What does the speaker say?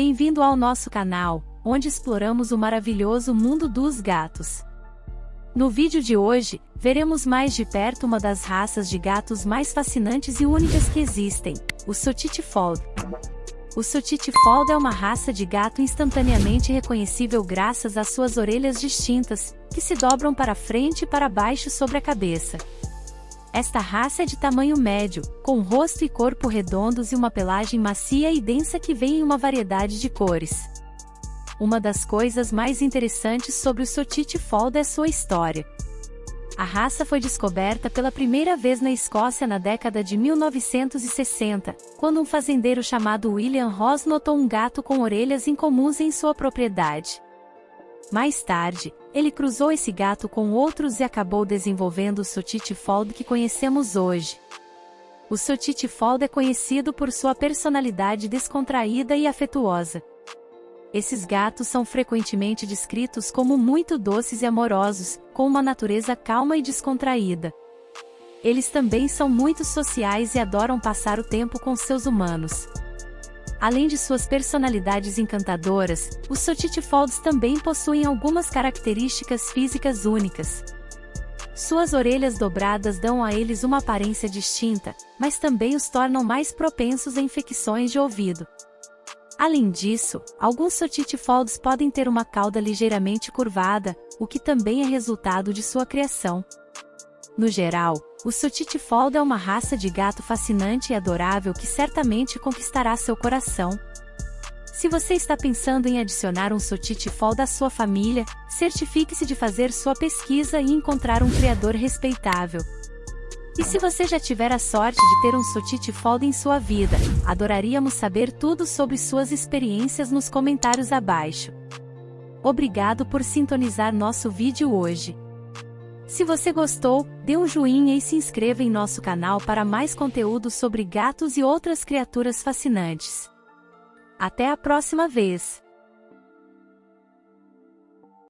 Bem-vindo ao nosso canal, onde exploramos o maravilhoso mundo dos gatos. No vídeo de hoje, veremos mais de perto uma das raças de gatos mais fascinantes e únicas que existem, o Sotiti Fold. O Sotiti Fold é uma raça de gato instantaneamente reconhecível graças às suas orelhas distintas, que se dobram para frente e para baixo sobre a cabeça. Esta raça é de tamanho médio, com rosto e corpo redondos e uma pelagem macia e densa que vem em uma variedade de cores. Uma das coisas mais interessantes sobre o Sotiti Fold é sua história. A raça foi descoberta pela primeira vez na Escócia na década de 1960, quando um fazendeiro chamado William Ross notou um gato com orelhas incomuns em sua propriedade. Mais tarde, ele cruzou esse gato com outros e acabou desenvolvendo o Sotiti Fold que conhecemos hoje. O Sotiti Fold é conhecido por sua personalidade descontraída e afetuosa. Esses gatos são frequentemente descritos como muito doces e amorosos, com uma natureza calma e descontraída. Eles também são muito sociais e adoram passar o tempo com seus humanos. Além de suas personalidades encantadoras, os Folds também possuem algumas características físicas únicas. Suas orelhas dobradas dão a eles uma aparência distinta, mas também os tornam mais propensos a infecções de ouvido. Além disso, alguns Folds podem ter uma cauda ligeiramente curvada, o que também é resultado de sua criação. No geral, o Sotiti Fold é uma raça de gato fascinante e adorável que certamente conquistará seu coração. Se você está pensando em adicionar um Sotiti Fold à sua família, certifique-se de fazer sua pesquisa e encontrar um criador respeitável. E se você já tiver a sorte de ter um Sotiti Fold em sua vida, adoraríamos saber tudo sobre suas experiências nos comentários abaixo. Obrigado por sintonizar nosso vídeo hoje. Se você gostou, dê um joinha e se inscreva em nosso canal para mais conteúdo sobre gatos e outras criaturas fascinantes. Até a próxima vez!